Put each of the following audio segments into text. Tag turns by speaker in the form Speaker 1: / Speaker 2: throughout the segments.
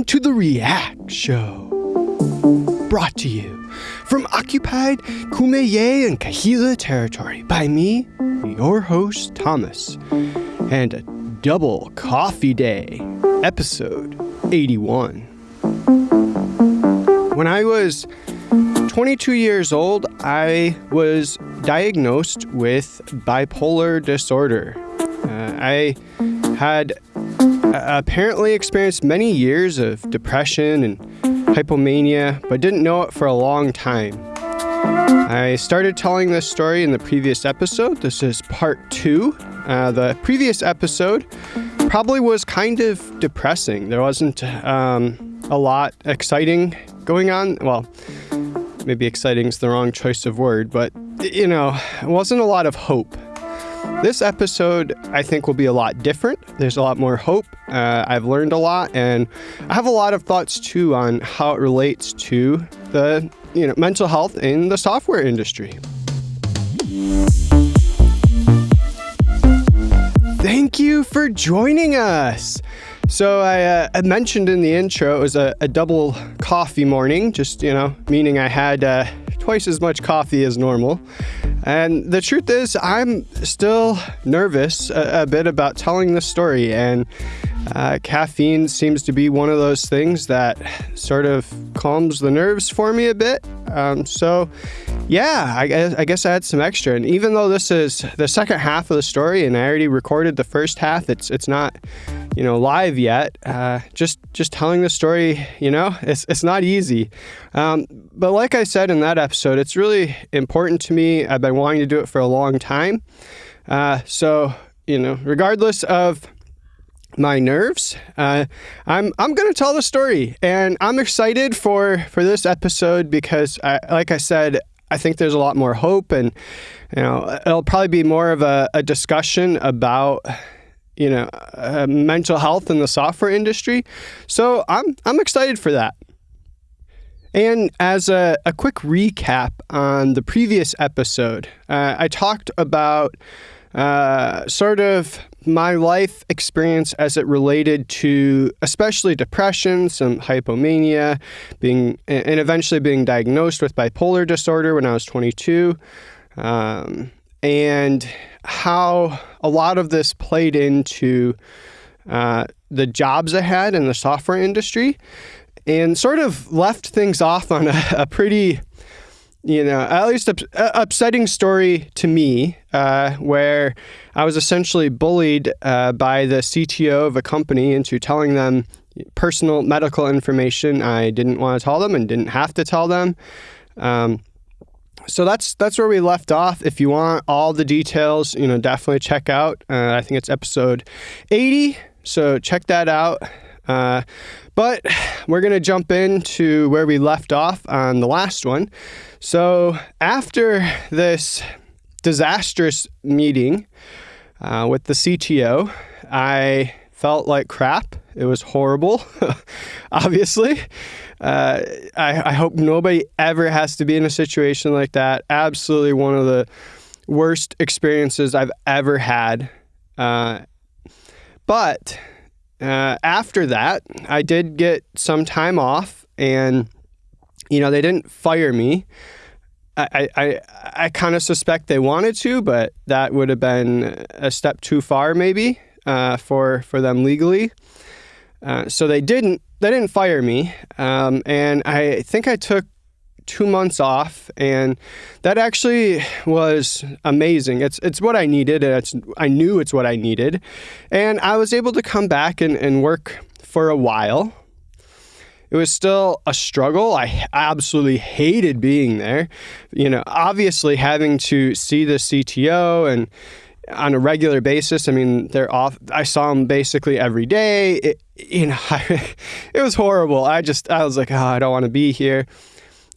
Speaker 1: Welcome to the React Show. Brought to you from occupied Kumeyaay and Kahila territory by me, your host, Thomas, and a double coffee day, episode 81. When I was 22 years old, I was diagnosed with bipolar disorder. Uh, I had apparently experienced many years of depression and hypomania, but didn't know it for a long time. I started telling this story in the previous episode. This is part two. Uh, the previous episode probably was kind of depressing. There wasn't um, a lot exciting going on. Well, maybe exciting is the wrong choice of word, but you know, it wasn't a lot of hope. This episode, I think, will be a lot different. There's a lot more hope. Uh, I've learned a lot, and I have a lot of thoughts too on how it relates to the you know mental health in the software industry. Thank you for joining us. So I, uh, I, mentioned in the intro it was a, a, double coffee morning, just you know, meaning I had uh, twice as much coffee as normal. And the truth is, I'm still nervous a, a bit about telling the story, and uh, caffeine seems to be one of those things that sort of calms the nerves for me a bit. Um, so, yeah, I guess, I guess I had some extra. And even though this is the second half of the story, and I already recorded the first half, it's it's not you know live yet. Uh, just just telling the story, you know, it's it's not easy. Um, but like I said in that episode, it's really important to me. I've been wanting to do it for a long time. Uh, so you know, regardless of my nerves. Uh, I'm I'm gonna tell the story, and I'm excited for for this episode because, I, like I said, I think there's a lot more hope, and you know, it'll probably be more of a, a discussion about you know, uh, mental health in the software industry. So I'm, I'm excited for that. And as a, a quick recap on the previous episode, uh, I talked about uh, sort of my life experience as it related to especially depression, some hypomania, being and eventually being diagnosed with bipolar disorder when I was 22. Um, and how a lot of this played into uh, the jobs I had in the software industry and sort of left things off on a, a pretty, you know, at least up, uh, upsetting story to me, uh, where I was essentially bullied uh, by the CTO of a company into telling them personal medical information I didn't want to tell them and didn't have to tell them. Um, so that's that's where we left off. If you want all the details, you know, definitely check out. Uh, I think it's episode 80. So check that out. Uh, but we're to jump into where we left off on the last one. So after this disastrous meeting uh, with the CTO, I felt like crap. It was horrible, obviously. Uh, I, I hope nobody ever has to be in a situation like that. Absolutely one of the worst experiences I've ever had. Uh, but uh, after that, I did get some time off, and you know they didn't fire me. I I, I kind of suspect they wanted to, but that would have been a step too far, maybe uh, for for them legally. Uh, so they didn't they didn't fire me, um, and I think I took two months off, and that actually was amazing. It's it's what I needed, and it's I knew it's what I needed, and I was able to come back and, and work for a while. It was still a struggle. I absolutely hated being there. You know, obviously having to see the CTO and on a regular basis. I mean, they're off. I saw them basically every day. It, you know, I, it was horrible. I just, I was like, oh, I don't want to be here.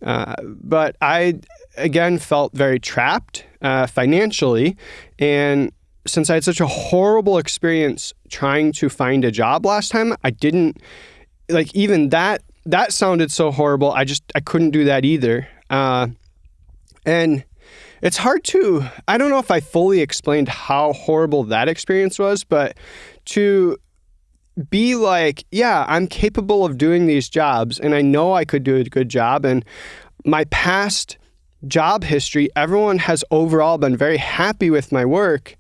Speaker 1: Uh, but I, again, felt very trapped uh, financially. And since I had such a horrible experience trying to find a job last time, I didn't, like, even that, that sounded so horrible. I just, I couldn't do that either. Uh, and it's hard to, I don't know if I fully explained how horrible that experience was, but to be like, yeah, I'm capable of doing these jobs and I know I could do a good job. And my past job history, everyone has overall been very happy with my work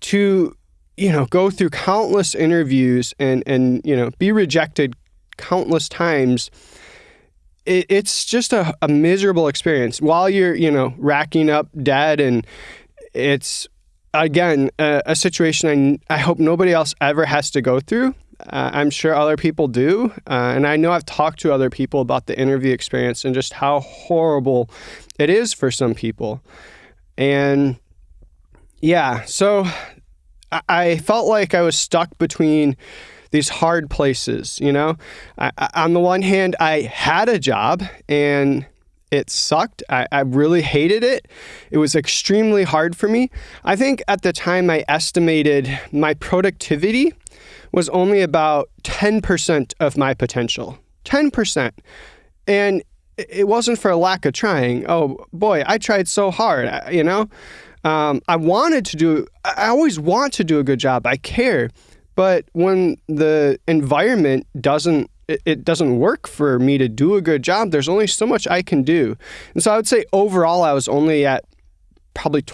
Speaker 1: to, you know, go through countless interviews and, and, you know, be rejected countless times. It, it's just a, a miserable experience while you're, you know, racking up debt and it's again, a, a situation I, I hope nobody else ever has to go through. Uh, I'm sure other people do. Uh, and I know I've talked to other people about the interview experience and just how horrible it is for some people. And yeah, so I, I felt like I was stuck between these hard places, you know? I, on the one hand, I had a job and it sucked. I, I, really hated it. It was extremely hard for me. I think at the time I estimated my productivity was only about 10% of my potential. 10%. And it wasn't for a lack of trying. Oh boy, I tried so hard, you know? Um, I wanted to do, I always want to do a good job. I care. But when the environment doesn't it, doesn't work for me to do a good job. There's only so much I can do. And so I would say overall, I was only at probably,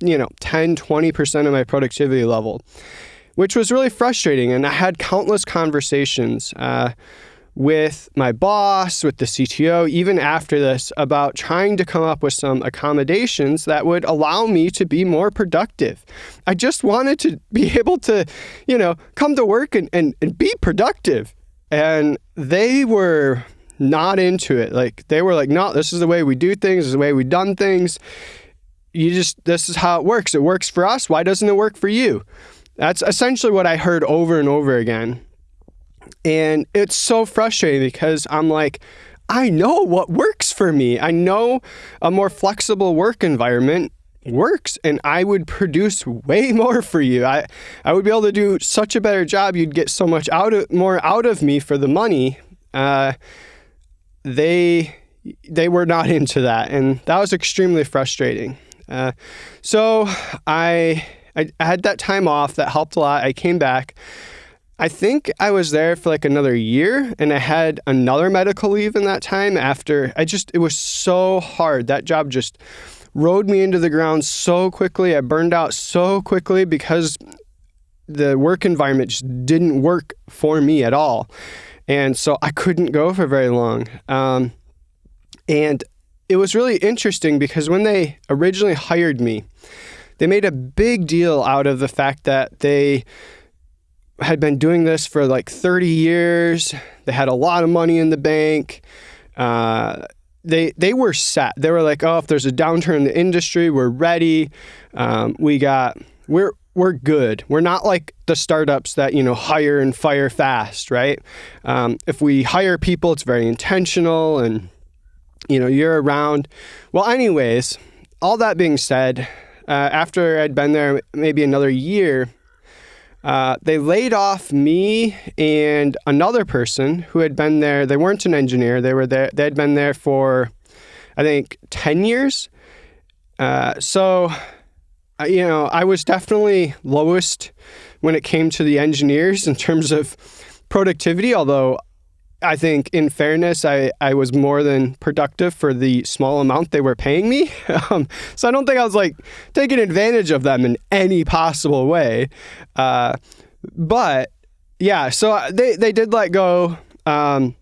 Speaker 1: you know, 10, 20% of my productivity level, which was really frustrating. And I had countless conversations uh, with my boss, with the CTO, even after this, about trying to come up with some accommodations that would allow me to be more productive. I just wanted to be able to, you know, come to work and, and, and be productive. And they were not into it. Like they were like, no, this is the way we do things, this is the way we've done things. You just, this is how it works. It works for us. Why doesn't it work for you? That's essentially what I heard over and over again. And it's so frustrating because I'm like, I know what works for me. I know a more flexible work environment works and I would produce way more for you. I, I would be able to do such a better job. You'd get so much out of more out of me for the money. Uh, they they were not into that, and that was extremely frustrating. Uh, so I, I I had that time off. That helped a lot. I came back. I think I was there for like another year and I had another medical leave in that time after I just, it was so hard. That job just rode me into the ground so quickly. I burned out so quickly because the work environment just didn't work for me at all. And so I couldn't go for very long. Um, and it was really interesting because when they originally hired me, they made a big deal out of the fact that they had been doing this for like 30 years. They had a lot of money in the bank. Uh, they they were set. They were like, oh, if there's a downturn in the industry, we're ready. Um, we got we're we're good. We're not like the startups that you know hire and fire fast, right? Um, if we hire people, it's very intentional, and you know you're around. Well, anyways, all that being said, uh, after I'd been there maybe another year, uh, they laid off me and another person who had been there. They weren't an engineer. They were there. They had been there for, I think, ten years. Uh, so, uh, you know, I was definitely lowest when it came to the engineers in terms of productivity. Although I think, in fairness, I, I was more than productive for the small amount they were paying me. Um, so I don't think I was like taking advantage of them in any possible way. Uh, but yeah, so they, they did let go um,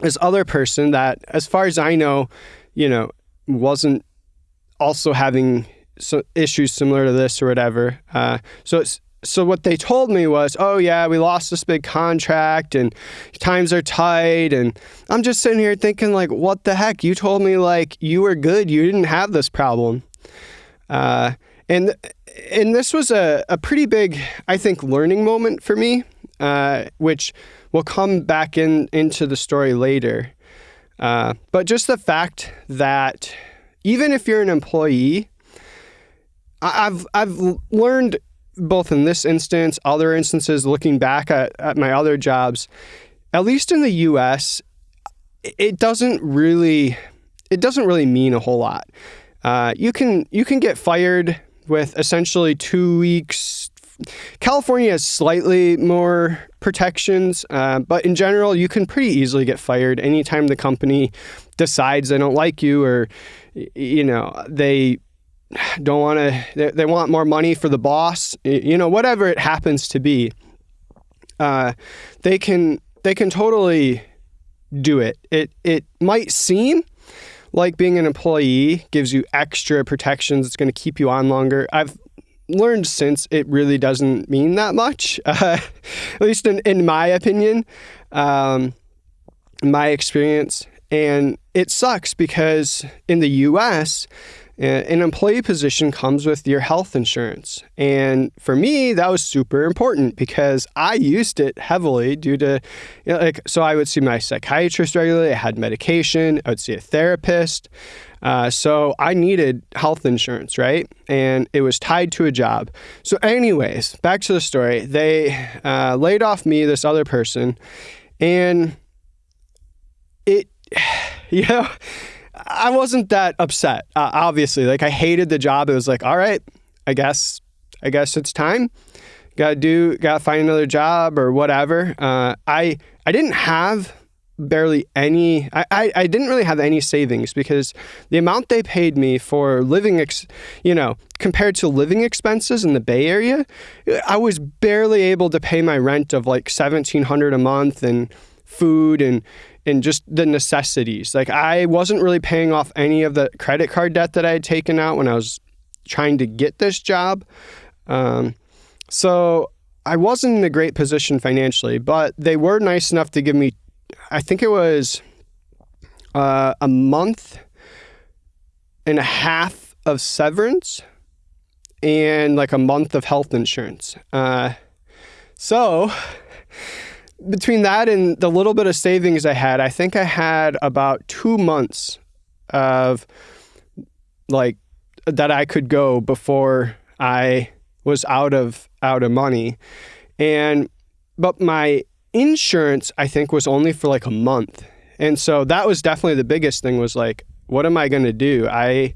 Speaker 1: this other person that, as far as I know, you know, wasn't also having so issues similar to this or whatever. Uh, so it's so what they told me was, oh yeah, we lost this big contract and times are tight. And I'm just sitting here thinking like, what the heck? You told me like you were good. You didn't have this problem. Uh, and and this was a, a pretty big, I think, learning moment for me, uh, which will come back in into the story later. Uh, but just the fact that even if you're an employee, I've I've learned both in this instance, other instances, looking back at, at my other jobs, at least in the US, it doesn't really it doesn't really mean a whole lot. Uh, you can you can get fired with essentially two weeks, California has slightly more protections, uh, but in general, you can pretty easily get fired anytime the company decides they don't like you or, you know, they don't want to, they, they, want more money for the boss, you know, whatever it happens to be. Uh, they can they can totally do it. It it might seem like being an employee gives you extra protections. It's going to keep you on longer. I've learned since it really doesn't mean that much, uh, at least in, in my opinion, um, my experience. And it sucks because in the US, an employee position comes with your health insurance. And for me, that was super important because I used it heavily due to, you know, like, so I would see my psychiatrist regularly, I had medication, I would see a therapist. Uh, so I needed health insurance, right? And it was tied to a job. So, anyways, back to the story. They uh, laid off me, this other person, and it, you know, I wasn't that upset. Uh, obviously, like I hated the job. It was like, all right, I guess, I guess it's time. Got to do, got to find another job or whatever. Uh, I I didn't have barely any. I, I, I didn't really have any savings because the amount they paid me for living, ex, you know, compared to living expenses in the Bay Area, I was barely able to pay my rent of like seventeen hundred a month and food and and just the necessities. Like I wasn't really paying off any of the credit card debt that I had taken out when I was trying to get this job. Um, so I wasn't in a great position financially, but they were nice enough to give me, I think it was uh, a month and a half of severance and like a month of health insurance. Uh, so between that and the little bit of savings I had, I think I had about two months of like that I could go before I was out of out of money. And but my insurance I think was only for like a month. And so that was definitely the biggest thing was like what am I going to do? I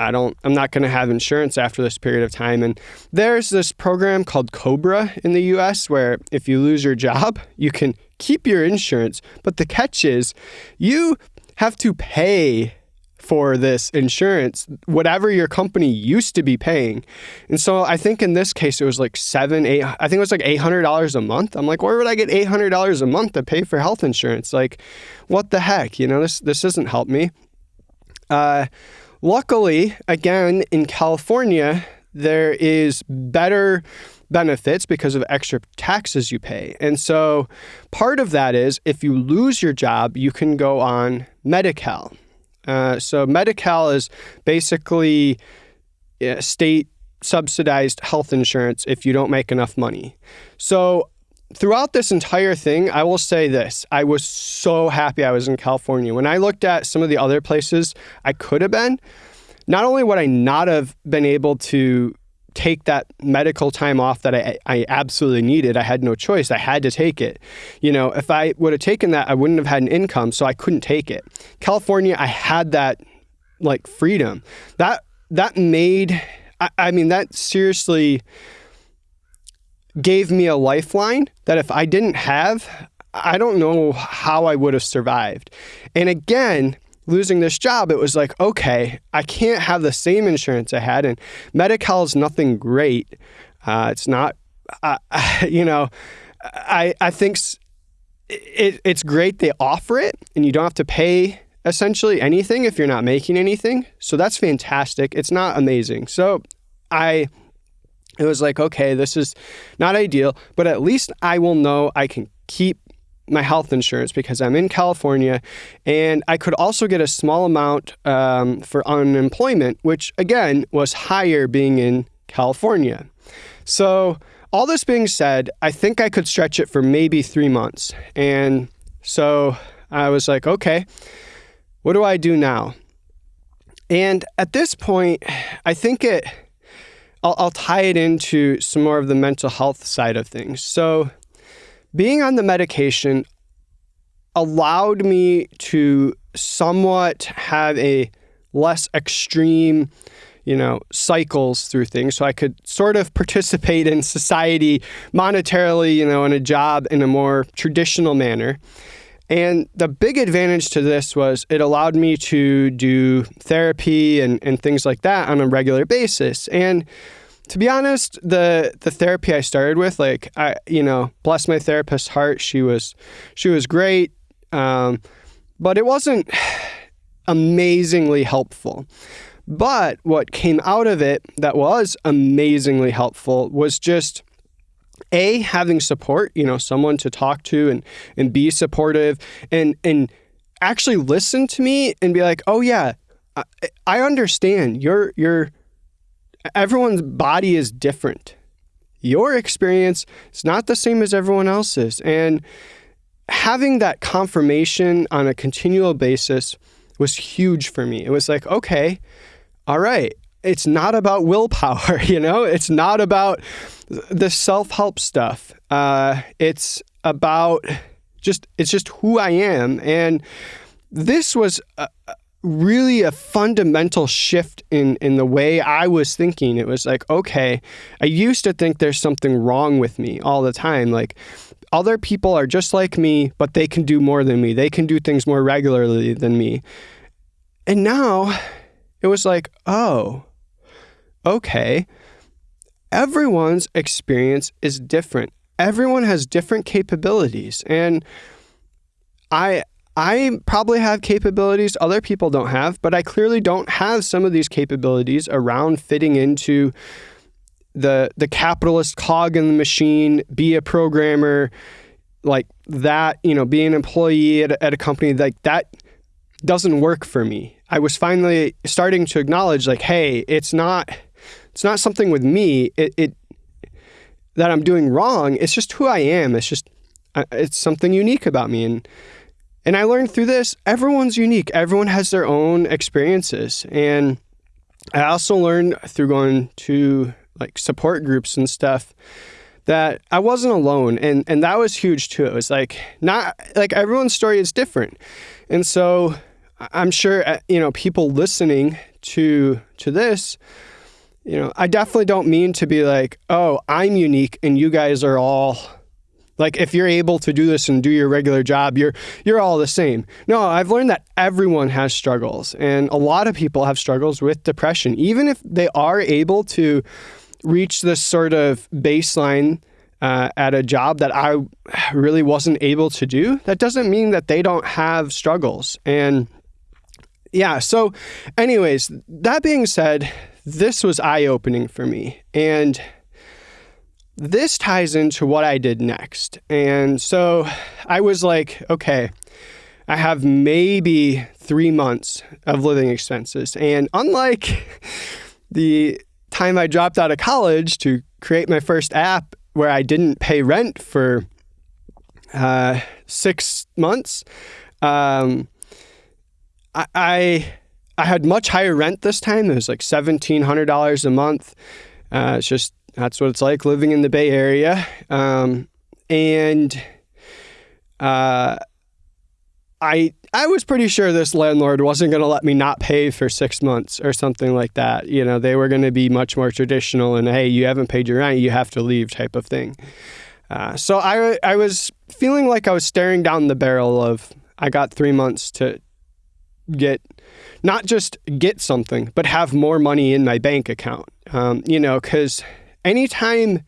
Speaker 1: I don't, I'm not going to have insurance after this period of time. And there's this program called Cobra in the US where if you lose your job, you can keep your insurance. But the catch is you have to pay for this insurance, whatever your company used to be paying. And so I think in this case, it was like seven, eight, I think it was like $800 a month. I'm like, where would I get $800 a month to pay for health insurance? Like, what the heck? You know, this, this doesn't help me. Uh, Luckily, again, in California, there is better benefits because of extra taxes you pay. And so part of that is if you lose your job, you can go on Medi-Cal. Uh, so Medi-Cal is basically state subsidized health insurance if you don't make enough money. So throughout this entire thing, I will say this I was so happy I was in California. When I looked at some of the other places I could have been, not only would I not have been able to take that medical time off that I, I absolutely needed. I had no choice. I had to take it. You know, if I would have taken that, I wouldn't have had an income, so I couldn't take it. California, I had that like freedom. That that made I, I mean that seriously gave me a lifeline that if I didn't have, I don't know how I would have survived. And again, losing this job, it was like, okay, I can't have the same insurance I had. And Medi-Cal is nothing great. Uh, it's not, uh, you know, I, I think it, it's great they offer it and you don't have to pay essentially anything if you're not making anything. So that's fantastic. It's not amazing. So I it was like, okay, this is not ideal, but at least I will know I can keep my health insurance because I'm in California, and I could also get a small amount um, for unemployment, which again was higher being in California. So, all this being said, I think I could stretch it for maybe three months. And so I was like, okay, what do I do now? And at this point, I think it I'll, I'll tie it into some more of the mental health side of things. So, being on the medication allowed me to somewhat have a less extreme, you know, cycles through things so I could sort of participate in society monetarily, you know, in a job in a more traditional manner. And the big advantage to this was it allowed me to do therapy and, and things like that on a regular basis. And to be honest, the the therapy I started with, like I, you know, bless my therapist's heart, she was she was great, um, but it wasn't amazingly helpful. But what came out of it that was amazingly helpful was just a having support, you know, someone to talk to and and be supportive and and actually listen to me and be like, "Oh yeah, I, I understand. You're you're everyone's body is different. Your experience is not the same as everyone else's. And having that confirmation on a continual basis was huge for me. It was like, okay, all right, it's not about willpower, you know? It's not about the self-help stuff. Uh, it's about just it's just who I am and this was a, really a fundamental shift in in the way I was thinking. It was like, okay, I used to think there's something wrong with me all the time. Like other people are just like me, but they can do more than me. They can do things more regularly than me. And now it was like, oh, okay. Everyone's experience is different. Everyone has different capabilities. And I I probably have capabilities other people don't have, but I clearly don't have some of these capabilities around fitting into the the capitalist cog in the machine, be a programmer, like that, you know, be an employee at a, at a company like that doesn't work for me. I was finally starting to acknowledge like, hey, it's not it's not something with me. It, it that I'm doing wrong. It's just who I am. It's just it's something unique about me and and I learned through this, everyone's unique. Everyone has their own experiences. And I also learned through going to like support groups and stuff that I wasn't alone. And, and that was huge too. It was like, not like everyone's story is different. And so I'm sure, uh, you know, people listening to, to this, you know, I definitely don't mean to be like, oh, I'm unique and you guys are all like if you're able to do this and do your regular job, you're you're all the same. No, I've learned that everyone has struggles and a lot of people have struggles with depression. Even if they are able to reach this sort of baseline uh, at a job that I really wasn't able to do, that doesn't mean that they don't have struggles. And yeah, so anyways, that being said, this was eye-opening for me. And this ties into what I did next. And so I was like, okay, I have maybe three months of living expenses. And unlike the time I dropped out of college to create my first app where I didn't pay rent for uh, six months, um, I, I, I had much higher rent this time. It was like $1,700 a month. Uh, it's just that's what it's like living in the Bay Area. Um, and uh, I I was pretty sure this landlord wasn't going to let me not pay for six months or something like that. You know, they were going to be much more traditional and hey, you haven't paid your rent, you have to leave type of thing. Uh, so I I was feeling like I was staring down the barrel of I got three months to get not just get something, but have more money in my bank account. Um, you know, because anytime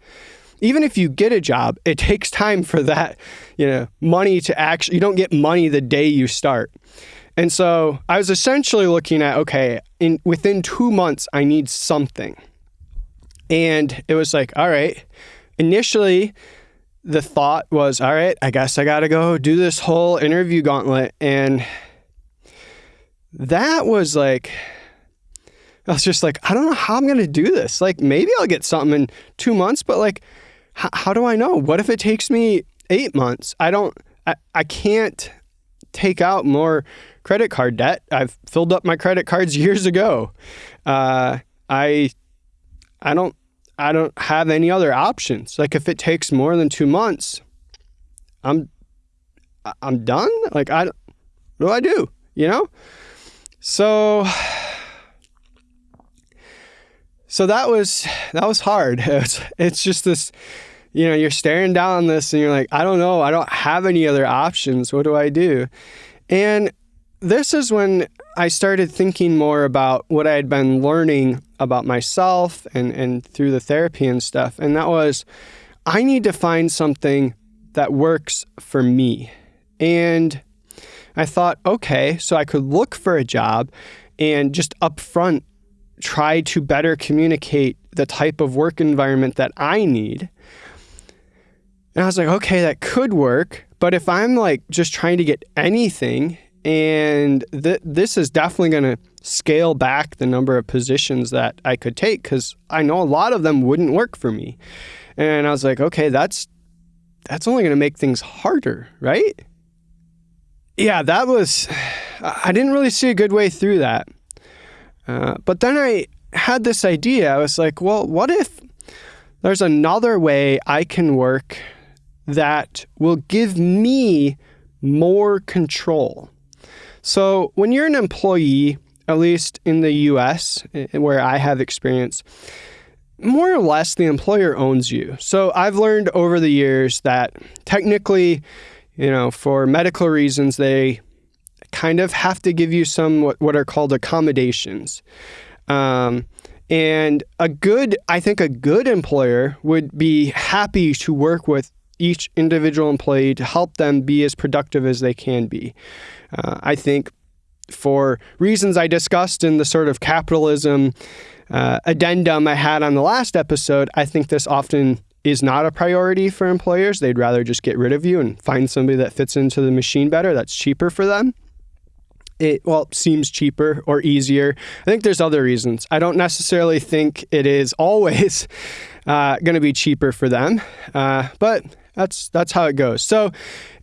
Speaker 1: even if you get a job, it takes time for that, you know, money to actually, you don't get money the day you start. And so I was essentially looking at, okay, in within two months, I need something. And it was like, all right, initially the thought was, all right, I guess I got to go do this whole interview gauntlet. And that was like, I was just like, I don't know how I'm going to do this. Like, maybe I'll get something in two months, but like, how do I know? What if it takes me eight months? I don't, I, I can't take out more credit card debt. I've filled up my credit cards years ago. Uh, I, I don't, I don't have any other options. Like, if it takes more than two months, I'm, I'm done. Like, I, what do I do? You know? So so that was that was hard. It's, it's just this, you know, you're staring down this and you're like, I don't know, I don't have any other options. What do I do? And this is when I started thinking more about what I had been learning about myself and, and through the therapy and stuff. And that was, I need to find something that works for me. And I thought, okay, so I could look for a job and just upfront try to better communicate the type of work environment that I need. And I was like, okay, that could work. But if I'm like just trying to get anything, and th- this is definitely going to scale back the number of positions that I could take because I know a lot of them wouldn't work for me. And I was like, okay, that's that's only going to make things harder, right? Yeah, that was. I didn't really see a good way through that. Uh, but then I had this idea. I was like, well, what if there's another way I can work that will give me more control? So, when you're an employee, at least in the US, where I have experience, more or less the employer owns you. So, I've learned over the years that technically, you know, for medical reasons, they kind of have to give you some what, what are called accommodations. Um, and a good, I think a good employer would be happy to work with each individual employee to help them be as productive as they can be. Uh, I think for reasons I discussed in the sort of capitalism uh, addendum I had on the last episode, I think this often is not a priority for employers. They'd rather just get rid of you and find somebody that fits into the machine better, that's cheaper for them. It, well, seems cheaper or easier. I think there's other reasons. I don't necessarily think it is always uh, going to be cheaper for them, uh, but that's that's how it goes. So,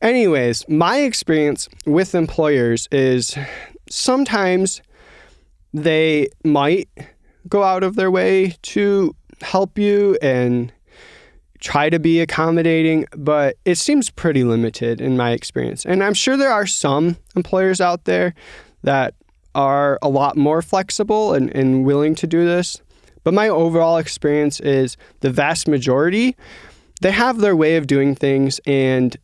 Speaker 1: anyways, my experience with employers is sometimes they might go out of their way to help you and try to be accommodating, but it seems pretty limited in my experience. And I'm sure there are some employers out there that are a lot more flexible and, and willing to do this. But my overall experience is the vast majority they have their way of doing things and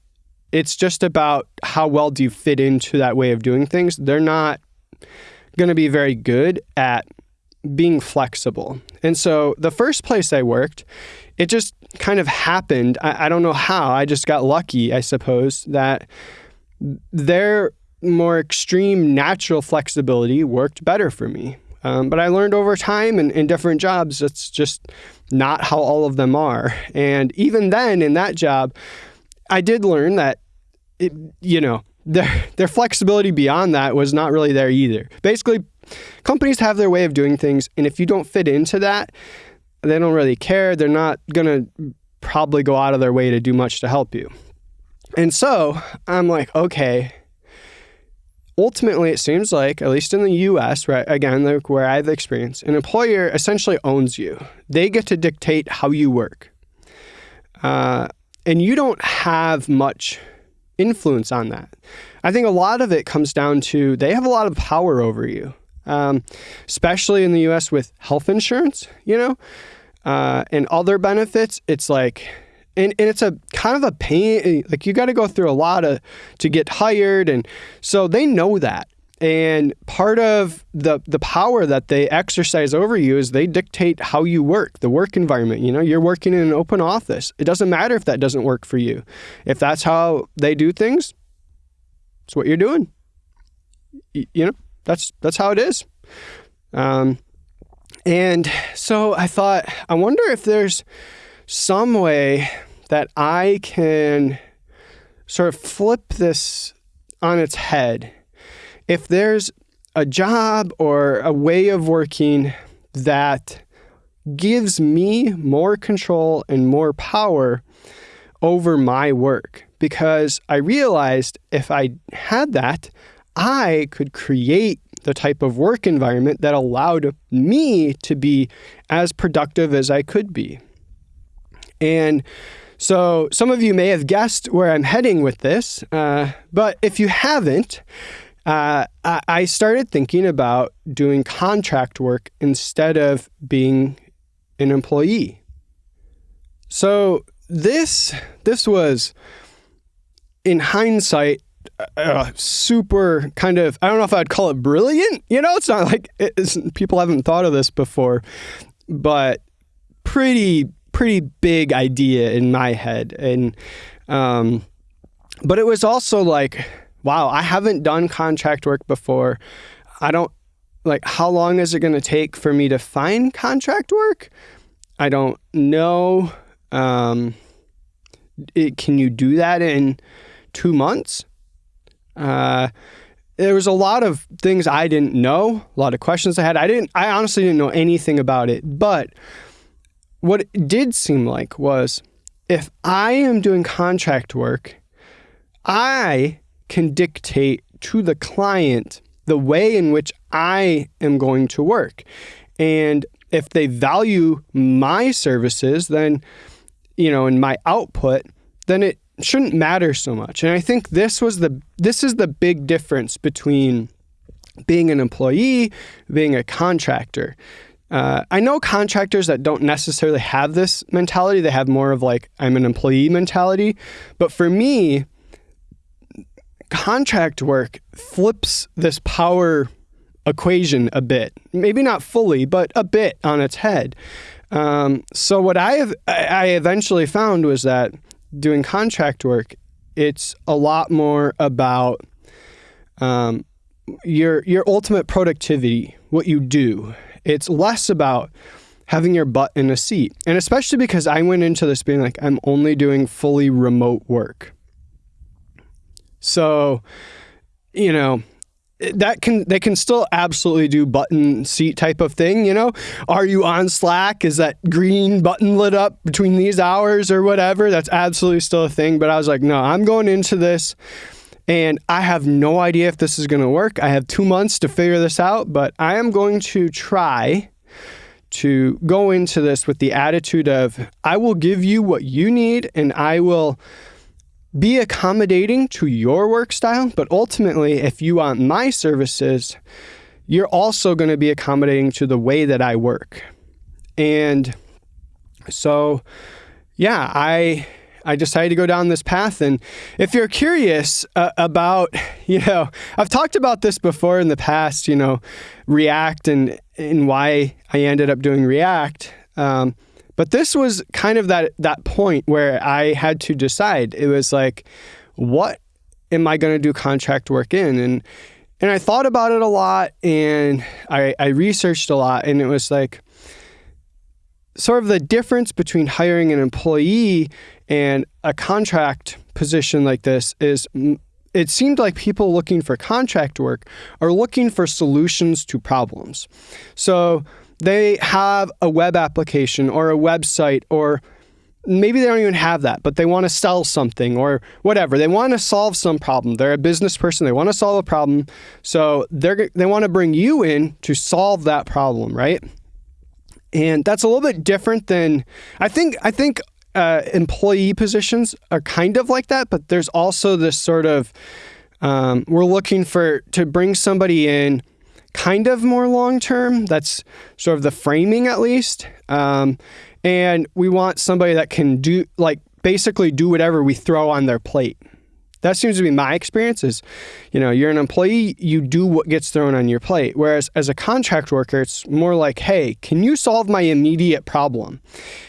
Speaker 1: it's just about how well do you fit into that way of doing things. They're not going to be very good at being flexible. And so the first place I worked, it just kind of happened. I, I don't know how. I just got lucky, I suppose, that their more extreme natural flexibility worked better for me. Um, but I learned over time and in different jobs, that's just not how all of them are. And even then, in that job, I did learn that, it, you know, their their flexibility beyond that was not really there either. Basically, companies have their way of doing things, and if you don't fit into that, they don't really care. They're not gonna probably go out of their way to do much to help you. And so I'm like, okay, ultimately, it seems like, at least in the US, right, again, like where I have experience, an employer essentially owns you. They get to dictate how you work. Uh, and you don't have much influence on that. I think a lot of it comes down to they have a lot of power over you, um, especially in the US with health insurance, you know, uh, and other benefits. It's like, and, and it's a kind of a pain like you got to go through a lot of to get hired and so they know that. And part of the the power that they exercise over you is they dictate how you work the work environment you know you're working in an open office. It doesn't matter if that doesn't work for you. If that's how they do things it's what you're doing. You know that's that's how it is. Um, and so i thought i wonder if there's some way that I can sort of flip this on its head. If there's a job or a way of working that gives me more control and more power over my work, because I realized if I had that, I could create the type of work environment that allowed me to be as productive as I could be. And so some of you may have guessed where I'm heading with this, uh, but if you haven't, uh, I started thinking about doing contract work instead of being an employee. So this this was in hindsight uh, super kind of I don't know if I'd call it brilliant. You know, it's not like it's, people haven't thought of this before, but pretty pretty big idea in my head and um but it was also like wow, I haven't done contract work before. I don't like how long is it going to take for me to find contract work? I don't know. Um, it, can you do that in two months? Uh, there was a lot of things I didn't know, a lot of questions I had. I didn't. I honestly didn't know anything about it. But what it did seem like was, if I am doing contract work, I can dictate to the client the way in which I am going to work. And if they value my services, then, you know, in my output, then it shouldn't matter so much. And I think this was the this is the big difference between being an employee, being a contractor. Uh, I know contractors that don't necessarily have this mentality. They have more of like, I'm an employee mentality. But for me, contract work flips this power equation a bit. Maybe not fully, but a bit on its head. Um, so what I have, I eventually found was that doing contract work, it's a lot more about um, your your ultimate productivity, what you do. It's less about having your butt in a seat, and especially because I went into this being like I'm only doing fully remote work. So, you know, that can they can still absolutely do button seat type of thing you know? Are you on slack? Is that green button lit up between these hours or whatever? That's absolutely still a thing but i was like no i'm going into this and i have no idea if this is going to work. I have two months to figure this out but i am going to try to go into this with the attitude of i will give you what you need and i will be accommodating to your work style, but ultimately, if you want my services, you're also going to be accommodating to the way that I work. And so, yeah, I I decided to go down this path. And if you're curious uh, about, you know, I've talked about this before in the past, you know, React and and why I ended up doing React. Um, but this was kind of that that point where I had to decide. It was like, what am I going to do contract work in? And and I thought about it a lot and I, I researched a lot and it was like sort of the difference between hiring an employee and a contract position like this is it seemed like people looking for contract work are looking for solutions to problems. So they have a web application or a website or maybe they don't even have that, but they want to sell something or whatever. They want to solve some problem. They're a business person. They want to solve a problem. So they're, they want to bring you in to solve that problem, right? And that's a little bit different than I think. I think uh, employee positions are kind of like that, but there's also this sort of um, we're looking for to bring somebody in kind of more long term. That's sort of the framing, at least. Um, and we want somebody that can do, like, basically do whatever we throw on their plate. That seems to be my experience is, you know, you're an employee, you do what gets thrown on your plate. Whereas as a contract worker, it's more like, hey, can you solve my immediate problem?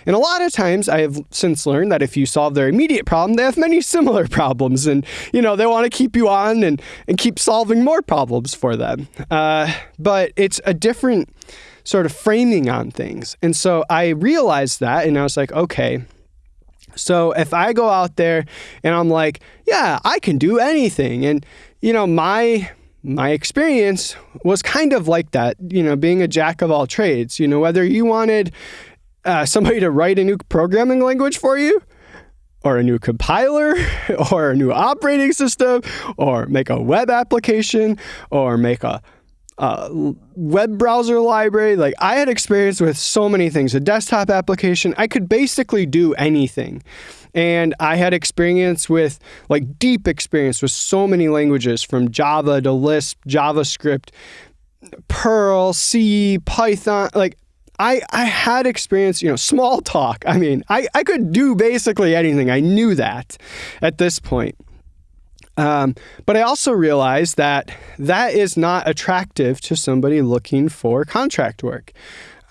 Speaker 1: And a lot of times I have since learned that if you solve their immediate problem, they have many similar problems. And, you know, they want to keep you on and, and keep solving more problems for them. Uh, but it's a different sort of framing on things. And so I realized that and I was like, okay, so if I go out there and I'm like, yeah, I can do anything. And, you know, my my experience was kind of like that, you know, being a jack of all trades. You know, whether you wanted uh, somebody to write a new programming language for you, or a new compiler, or a new operating system, or make a web application, or make a uh, web browser library. Like I had experience with so many things. A desktop application, I could basically do anything. And I had experience with, like, deep experience with so many languages from Java to Lisp, JavaScript, Perl, C, Python. Like, I, I had experience, you know, Smalltalk. I mean, I, I could do basically anything. I knew that at this point. Um, but I also realized that that is not attractive to somebody looking for contract work.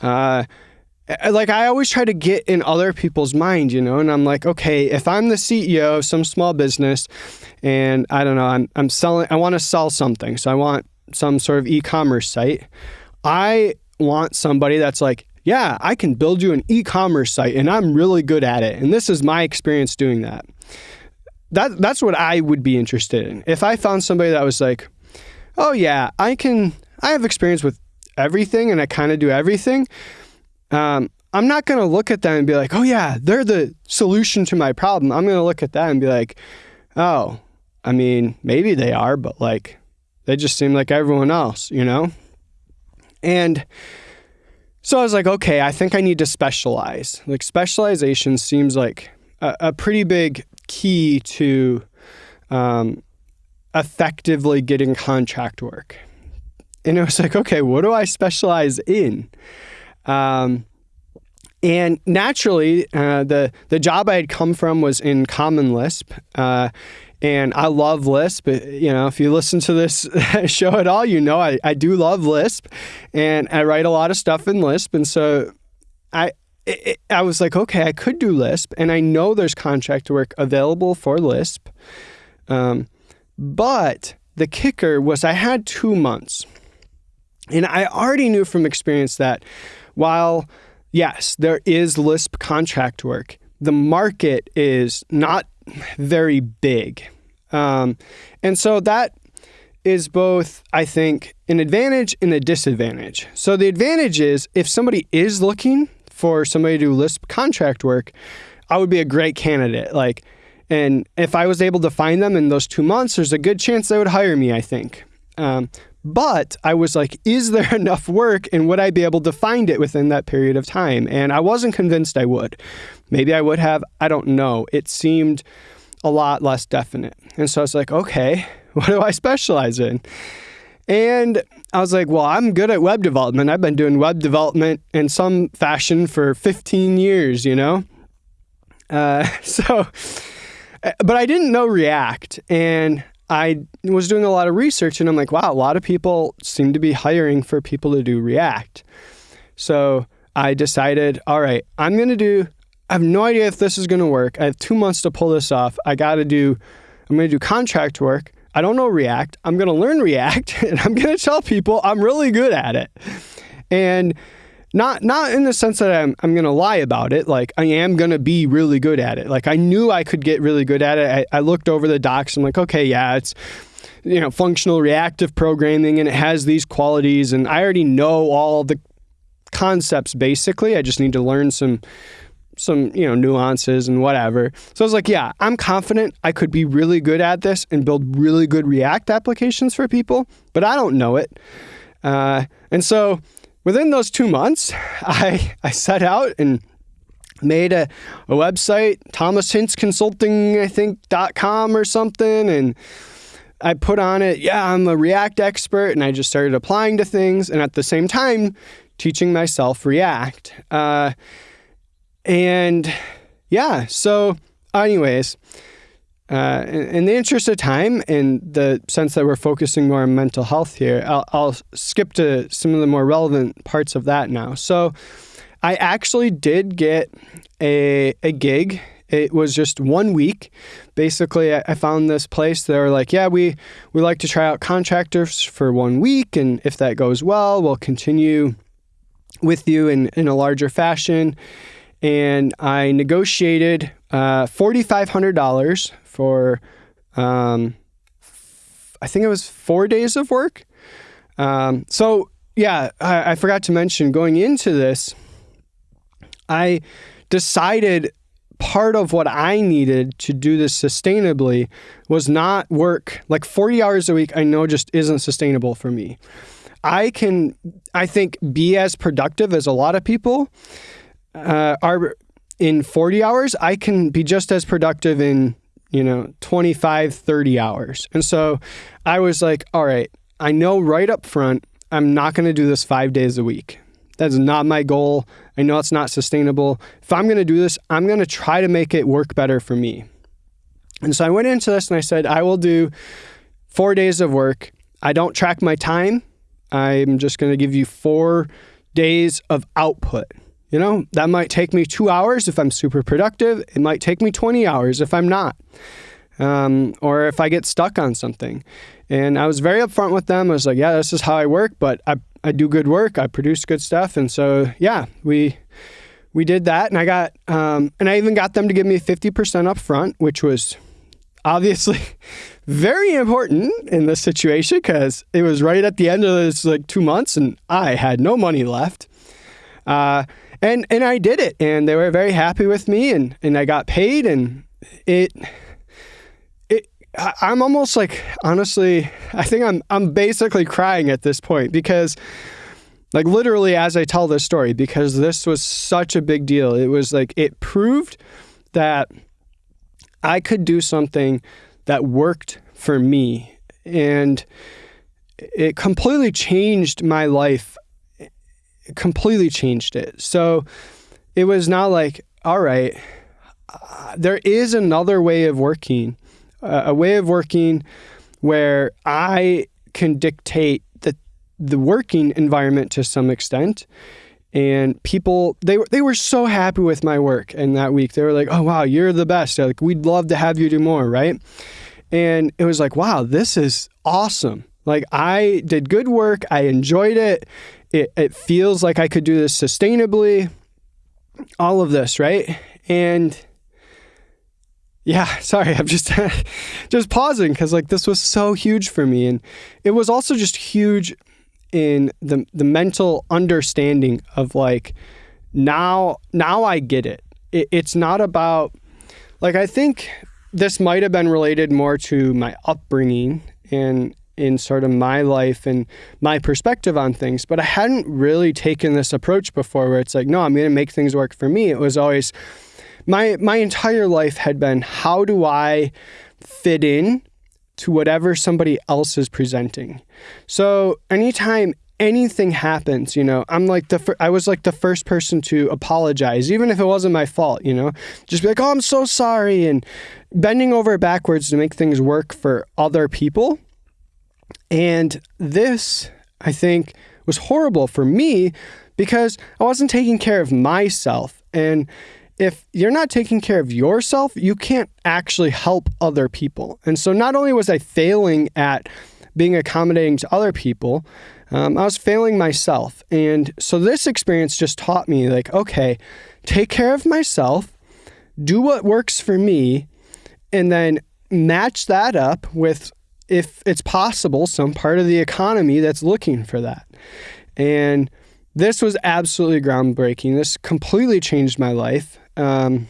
Speaker 1: Uh, like I always try to get in other people's mind, you know, and I'm like, okay, if I'm the CEO of some small business and I don't know, I'm, I'm selling, I want to sell something. So I want some sort of e-commerce site. I want somebody that's like, yeah, I can build you an e-commerce site and I'm really good at it. And this is my experience doing that. That that's what I would be interested in. If I found somebody that was like, "Oh yeah, I can I have experience with everything and I kind of do everything." Um, I'm not going to look at them and be like, "Oh yeah, they're the solution to my problem." I'm going to look at that and be like, "Oh, I mean, maybe they are, but like they just seem like everyone else, you know?" And so I was like, okay, I think I need to specialize. Like specialization seems like a, a pretty big key to um, effectively getting contract work. And it was like, okay, what do I specialize in? Um, and naturally, uh, the the job I had come from was in Common Lisp, uh, and I love Lisp. You know, if you listen to this show at all, you know I, I do love Lisp and I write a lot of stuff in Lisp. And so I, it, I was like, okay, I could do Lisp and I know there's contract work available for Lisp. Um, but the kicker was I had two months. And I already knew from experience that while, yes, there is Lisp contract work, the market is not very big. Um, and so that is both, I think, an advantage and a disadvantage. So the advantage is if somebody is looking for somebody to do Lisp contract work, I would be a great candidate. Like, and if I was able to find them in those two months, there's a good chance they would hire me, I think. Um, but I was like, is there enough work and would I be able to find it within that period of time? And I wasn't convinced I would. Maybe I would have. I don't know. It seemed a lot less definite. And so I was like, okay, what do I specialize in? And I was like, well, I'm good at web development. I've been doing web development in some fashion for 15 years, you know? Uh, so, but I didn't know React. And I was doing a lot of research and I'm like, wow, a lot of people seem to be hiring for people to do React. So I decided, all right, I'm going to do I have no idea if this is going to work. I have two months to pull this off. I got to do, I'm going to do contract work. I don't know React. I'm going to learn React and I'm going to tell people I'm really good at it. And not not in the sense that I'm I'm going to lie about it. Like I am going to be really good at it. Like I knew I could get really good at it. I, I looked over the docs. I'm like, okay, yeah, it's you know functional reactive programming and it has these qualities and I already know all the concepts basically. I just need to learn some some, you know, nuances and whatever. So I was like, yeah, I'm confident I could be really good at this and build really good React applications for people, but I don't know it. Uh, and so within those two months, I, I set out and made a, a website, Thomas Consulting, I think, .com or something. And I put on it, yeah, I'm a React expert. And I just started applying to things. And at the same time, teaching myself React. Uh, and yeah, so, anyways, uh, in, the interest of time, in the sense that we're focusing more on mental health here, I'll, I'll skip to some of the more relevant parts of that now. So, I actually did get a, a gig it was just one week. Basically, I found this place. They were like, "Yeah, we we like to try out contractors for one week, and if that goes well, we'll continue with you in in a larger fashion." And I negotiated uh, $4,500 for, um, I think it was four days of work. Um, so, yeah, I, I forgot to mention going into this, I decided part of what I needed to do this sustainably was not work like 40 hours a week. I know just isn't sustainable for me. I can, I think, be as productive as a lot of people uh, are in 40 hours, I can be just as productive in, you know, 25, 30 hours. And so I was like, all right, I know right up front, I'm not going to do this five days a week. That's not my goal. I know it's not sustainable. If I'm going to do this, I'm going to try to make it work better for me. And so I went into this and I said, I will do four days of work. I don't track my time. I'm just going to give you four days of output. You know, that might take me two hours if I'm super productive. It might take me 20 hours if I'm not, um, or if I get stuck on something. And I was very upfront with them. I was like, yeah, this is how I work, but I, I do good work. I produce good stuff. And so, yeah, we we did that. And I got, um, and I even got them to give me 50% up front, which was obviously very important in this situation because it was right at the end of this like two months and I had no money left. Uh, and and I did it, and they were very happy with me, and and I got paid, and it. It, I'm almost like honestly, I think I'm I'm basically crying at this point because like literally as I tell this story because this was such a big deal. It was like it proved that I could do something that worked for me and it completely changed my life completely changed it. So it was not like, all right, uh, there is another way of working, uh, a way of working where I can dictate the the working environment to some extent. And people, they were they were so happy with my work in that week. They were like, "Oh wow, you're the best! Like we'd love to have you do more, right?" And it was like, "Wow, this is awesome!" Like I did good work. I enjoyed it it, it feels like I could do this sustainably, all of this, right? And yeah, sorry, I'm just just pausing because like this was so huge for me, and it was also just huge in the the mental understanding of like now now I get it. it it's not about like I think this might have been related more to my upbringing and in sort of my life and my perspective on things. But I hadn't really taken this approach before where it's like, no, I'm going to make things work for me. It was always my my entire life had been how do I fit in to whatever somebody else is presenting. So anytime anything happens, you know, I'm like the fir- I was like the first person to apologize, even if it wasn't my fault, you know, just be like, oh, I'm so sorry, and bending over backwards to make things work for other people and this, I think, was horrible for me because I wasn't taking care of myself. And if you're not taking care of yourself, you can't actually help other people. And so not only was I failing at being accommodating to other people, um, I was failing myself. And so this experience just taught me like, okay, take care of myself, do what works for me, and then match that up with if it's possible, some part of the economy that's looking for that. And this was absolutely groundbreaking. This completely changed my life. Um,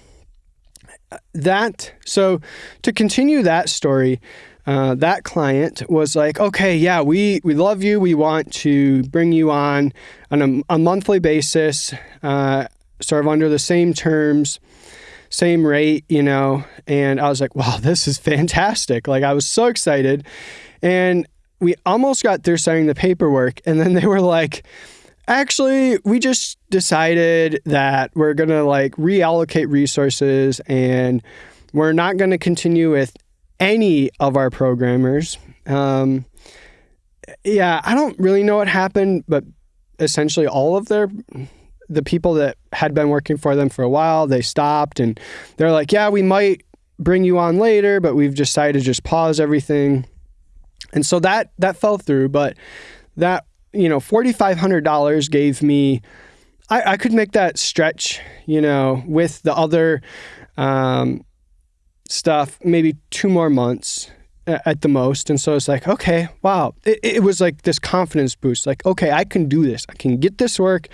Speaker 1: that so to continue that story, uh, that client was like, "Okay, yeah, we we love you. We want to bring you on on a, a monthly basis, uh, sort of under the same terms." Same rate, you know. And I was like, wow, this is fantastic. Like I was so excited. And we almost got through signing the paperwork. And then they were like, actually, we just decided that we're going to like reallocate resources and we're not going to continue with any of our programmers. Um, yeah, I don't really know what happened, but essentially all of their the people that had been working for them for a while, they stopped and they're like, yeah, we might bring you on later, but we've decided to just pause everything. And so that that fell through, but that you know, forty five hundred dollars gave me I, I, could make that stretch, you know, with the other um, stuff, maybe two more months at the most. And so it's like, okay, wow. It, it was like this confidence boost. Like, okay, I can do this. I can get this work.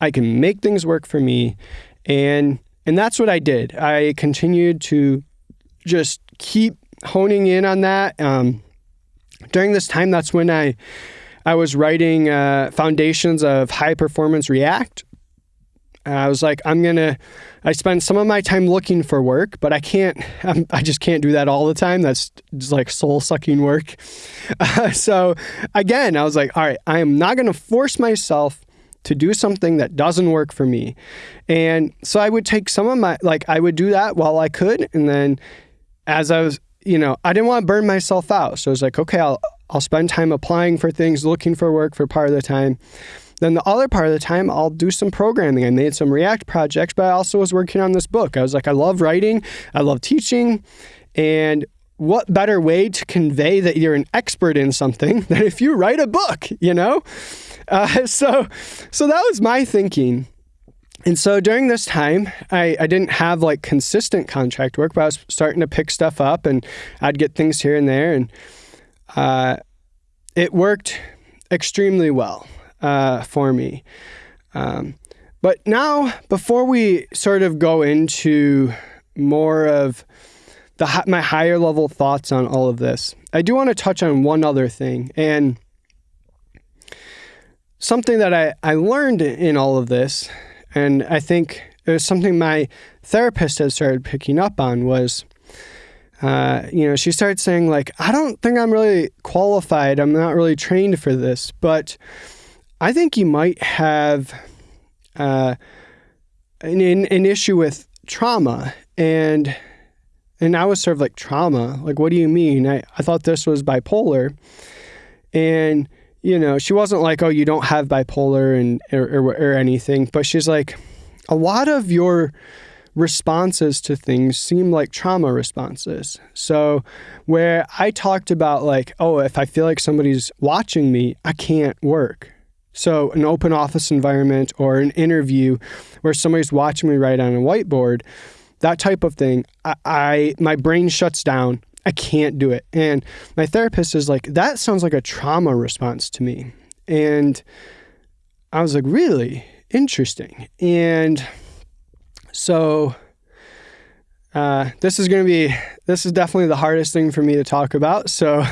Speaker 1: I can make things work for me. And and that's what I did. I continued to just keep honing in on that. Um, during this time, that's when I I was writing uh, foundations of high performance React. I was like, I'm gonna. I spend some of my time looking for work, but I can't. I'm, i just can't do that all the time. That's just like soul sucking work. Uh, so again, I was like, all right, I am not gonna force myself to do something that doesn't work for me. And so I would take some of my, like, I would do that while I could. And then as I was, you know, I didn't want to burn myself out. So I was like, okay, I'll, I'll spend time applying for things, looking for work for part of the time. Then the other part of the time, I'll do some programming. I made some React projects, but I also was working on this book. I was like, I love writing, I love teaching. And what better way to convey that you're an expert in something than if you write a book, you know? Uh, so, so that was my thinking. And so during this time, I, I didn't have like consistent contract work, but I was starting to pick stuff up and I'd get things here and there. And uh, it worked extremely well uh, for me. Um, but now, before we sort of go into more of the my higher level thoughts on all of this, I do want to touch on one other thing and something that I, I learned in all of this, and I think it was something my therapist had started picking up on was. Uh, you know, she started saying like, I don't think I'm really qualified. I'm not really trained for this, but I think you might have uh, an, an issue with trauma and and I was sort of like trauma. Like, what do you mean? I, I thought this was bipolar. And, you know, she wasn't like, oh, you don't have bipolar and or, or, or anything. But she's like, a lot of your responses to things seem like trauma responses. So, where I talked about, like, oh, if I feel like somebody's watching me, I can't work. So, an open office environment or an interview where somebody's watching me write on a whiteboard, that type of thing, I, I my brain shuts down. I can't do it. And my therapist is like, that sounds like a trauma response to me. And I was like, really interesting. And so uh, this is going to be, this is definitely the hardest thing for me to talk about. So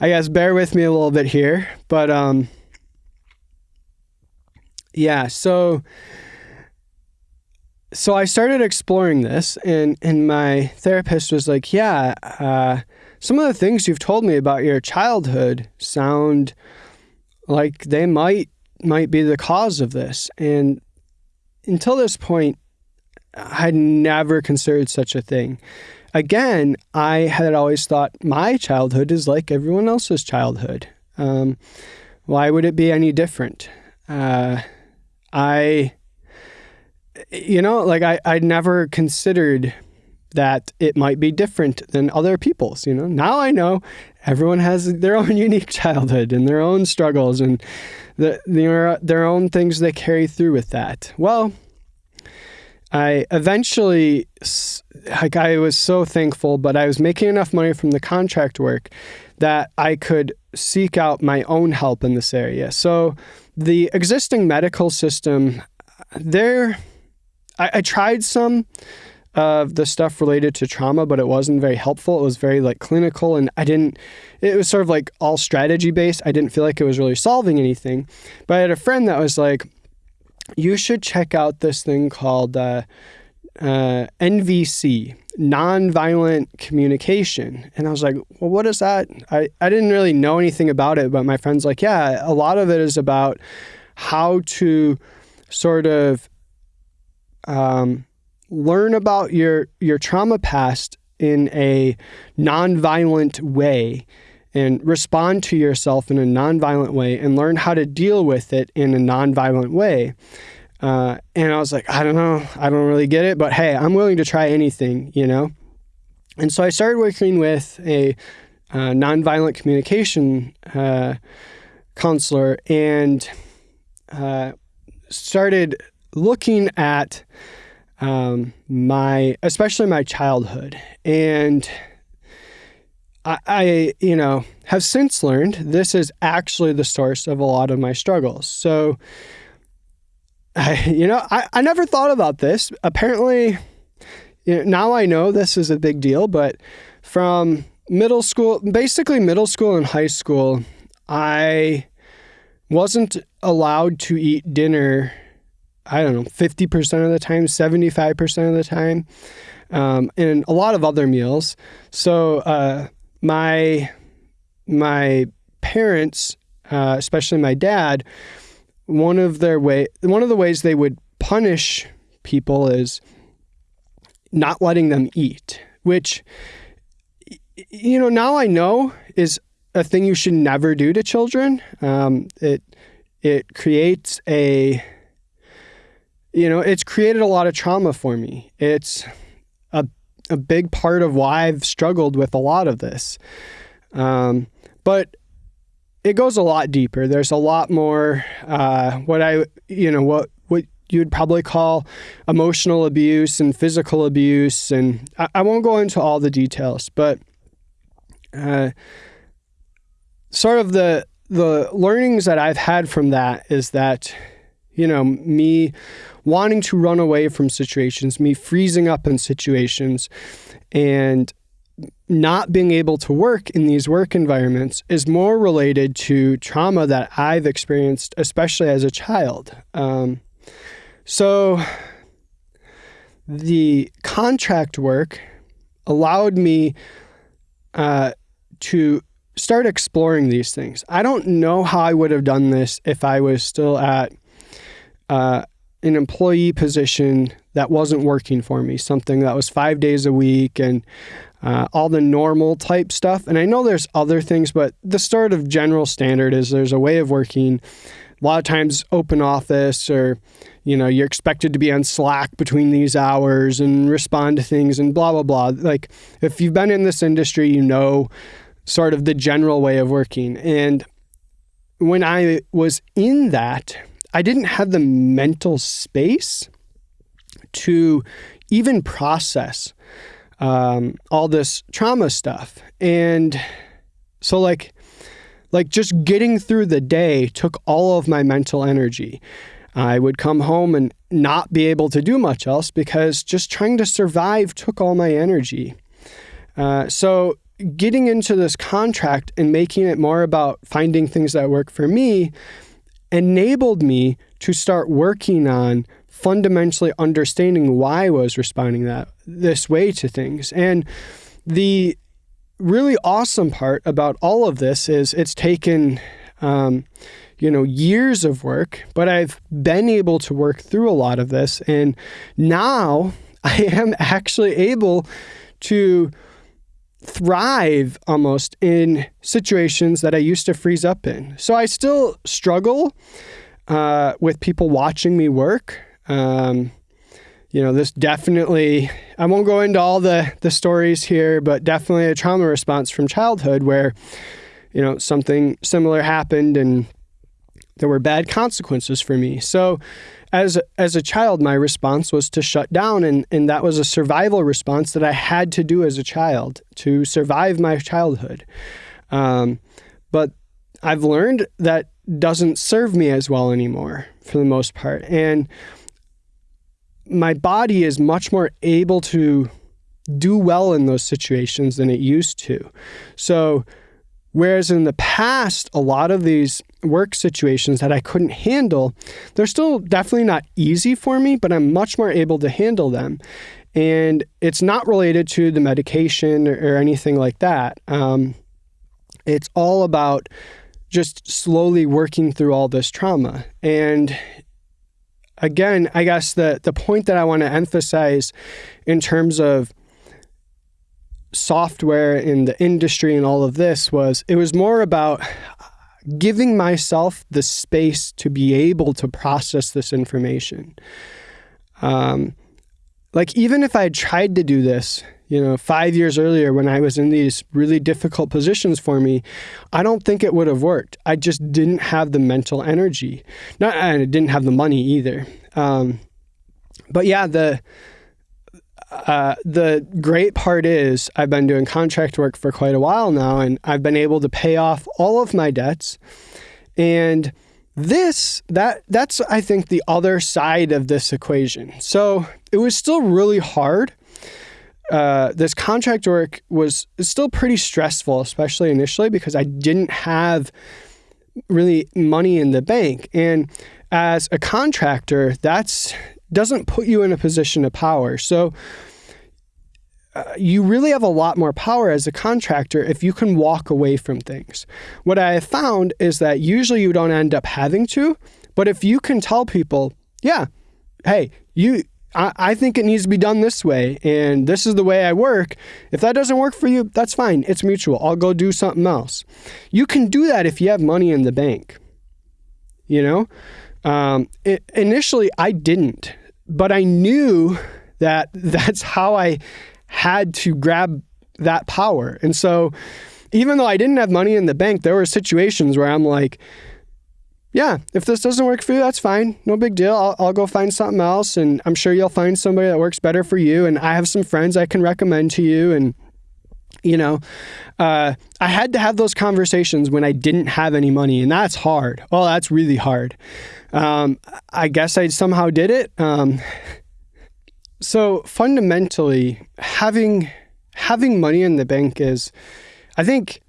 Speaker 1: I guess bear with me a little bit here. But um, yeah, so so I started exploring this, and and my therapist was like, "Yeah, uh, some of the things you've told me about your childhood sound like they might might be the cause of this." And until this point, I had never considered such a thing. Again, I had always thought my childhood is like everyone else's childhood. Um, why would it be any different? Uh, I you know, like I, I never considered that it might be different than other people's, you know. Now I know everyone has their own unique childhood and their own struggles and the, their, their own things they carry through with that. Well, I eventually, like, I was so thankful, but I was making enough money from the contract work that I could seek out my own help in this area. So the existing medical system, they're I, I tried some of the stuff related to trauma, but it wasn't very helpful. It was very like clinical, and I didn't. It was sort of like all strategy based. I didn't feel like it was really solving anything. But I had a friend that was like, "You should check out this thing called uh, uh, NVC, nonviolent communication." And I was like, "Well, what is that?" I I didn't really know anything about it, but my friend's like, "Yeah, a lot of it is about how to." sort of um, learn about your your trauma past in a nonviolent way and respond to yourself in a nonviolent way and learn how to deal with it in a nonviolent way. Uh, and I was like, I don't know, I don't really get it, but hey, I'm willing to try anything, you know? And so I started working with a uh, nonviolent communication uh, counselor and uh, started looking at um, my, especially my childhood, and I, I, you know, have since learned this is actually the source of a lot of my struggles. So, I, you know, I, I never thought about this. Apparently, you know, now I know this is a big deal, but from middle school, basically middle school and high school, I wasn't allowed to eat dinner I don't know, 50% of the time, 75% of the time, um, and a lot of other meals. So uh, my my parents, uh, especially my dad, one of their way one of the ways they would punish people is not letting them eat, which you know now I know is a thing you should never do to children. Um, it it creates a you know it's created a lot of trauma for me. It's a a big part of why I've struggled with a lot of this. Um, but it goes a lot deeper. There's a lot more uh, what I you know what what you'd probably call emotional abuse and physical abuse, and I, I won't go into all the details, but uh, sort of the the learnings that I've had from that is that you know me wanting to run away from situations, me freezing up in situations, and not being able to work in these work environments is more related to trauma that I've experienced, especially as a child. Um, so the contract work allowed me uh, to start exploring these things. I don't know how I would have done this if I was still at uh, an employee position that wasn't working for me, something that was five days a week and uh, all the normal type stuff. And I know there's other things, but the sort of general standard is there's a way of working. A lot of times, open office or you know you're expected to be on slack between these hours and respond to things and blah blah blah like if you've been in this industry you know sort of the general way of working and when i was in that i didn't have the mental space to even process um, all this trauma stuff. And so, like, like just getting through the day took all of my mental energy. I would come home and not be able to do much else because just trying to survive took all my energy. Uh, so, getting into this contract and making it more about finding things that work for me enabled me to start working on fundamentally understanding why I was responding that this way to things. And the really awesome part about all of this is it's taken um, you know years of work but i've been able to work through a lot of this and now i am actually able to thrive almost in situations that i used to freeze up in so i still struggle uh, with people watching me work um, you know, this definitely, I won't go into all the, the stories here, but definitely a trauma response from childhood where, you know, something similar happened and there were bad consequences for me. So, as as a child, my response was to shut down, and and that was a survival response that I had to do as a child to survive my childhood. Um, but I've learned that doesn't serve me as well anymore for the most part, and my body is much more able to do well in those situations than it used to. So, whereas in the past, a lot of these work situations that I couldn't handle, they're still definitely not easy for me, but I'm much more able to handle them. And it's not related to the medication or, or anything like that. Um, it's all about just slowly working through all this trauma. And again, I guess the the point that I want to emphasize in terms of software in the industry and all of this was it was more about giving myself the space to be able to process this information. Um, like even if I tried to do this you know, five years earlier when I was in these really difficult positions for me, I don't think it would have worked. I just didn't have the mental energy. Not, and I didn't have the money either. Um, but yeah, the uh, the great part is I've been doing contract work for quite a while now, and I've been able to pay off all of my debts. And this that that's I think the other side of this equation. So it was still really hard uh, this contract work was still pretty stressful, especially initially because I didn't have really money in the bank. And as a contractor, that's doesn't put you in a position of power. So uh, you really have a lot more power as a contractor if you can walk away from things. What I have found is that usually you don't end up having to, but if you can tell people, yeah, hey, you I, I think it needs to be done this way and this is the way I work. If that doesn't work for you, that's fine. It's mutual. I'll go do something else. You can do that if you have money in the bank. You know? Um, it, initially, I didn't, but I knew that that's how I had to grab that power. And so, even though I didn't have money in the bank, there were situations where I'm like, yeah, if this doesn't work for you, that's fine. No big deal. I'll, I'll, go find something else. And I'm sure you'll find somebody that works better for you. And I have some friends I can recommend to you. And, you know, uh, I had to have those conversations when I didn't have any money. And that's hard. Oh, that's really hard. Um, I guess I somehow did it. Um, so fundamentally, having having money in the bank is, I think,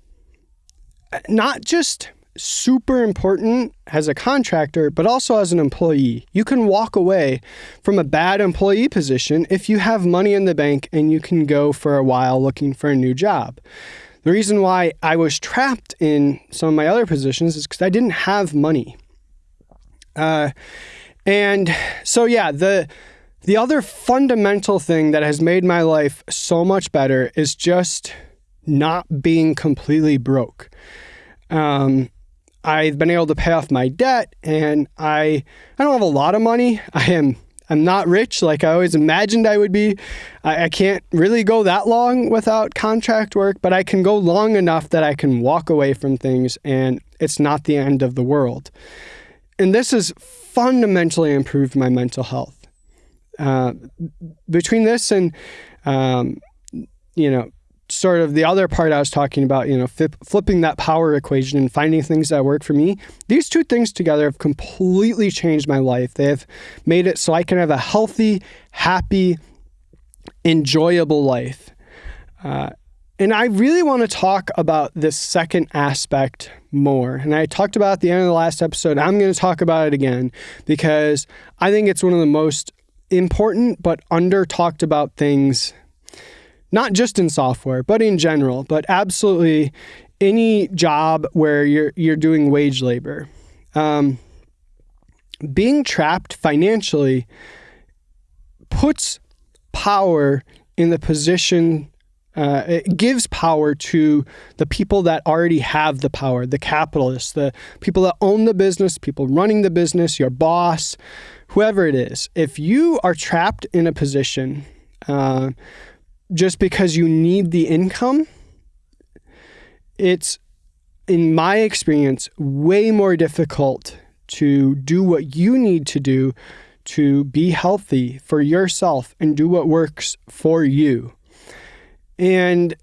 Speaker 1: not just super important as a contractor, but also as an employee. You can walk away from a bad employee position if you have money in the bank and you can go for a while looking for a new job. The reason why I was trapped in some of my other positions is because I didn't have money. Uh, and so, yeah, the the other fundamental thing that has made my life so much better is just not being completely broke. Um, I've been able to pay off my debt, and I I don't have a lot of money. I am I'm not rich like I always imagined I would be. I, I, can't really go that long without contract work, but I can go long enough that I can walk away from things, and it's not the end of the world. And this has fundamentally improved my mental health. Uh, between this and um, you know sort of the other part I was talking about, you know, flip, flipping that power equation and finding things that work for me, these two things together have completely changed my life. They have made it so I can have a healthy, happy, enjoyable life. Uh, and I really want to talk about this second aspect more. And I talked about at the end of the last episode. I'm going to talk about it again because I think it's one of the most important but under talked about things not just in software, but in general, but absolutely any job where you're you're doing wage labor. Um, being trapped financially puts power in the position. Uh, it gives power to the people that already have the power, the capitalists, the people that own the business, people running the business, your boss, whoever it is. If you are trapped in a position uh, just because you need the income, it's, in my experience, way more difficult to do what you need to do to be healthy for yourself and do what works for you. And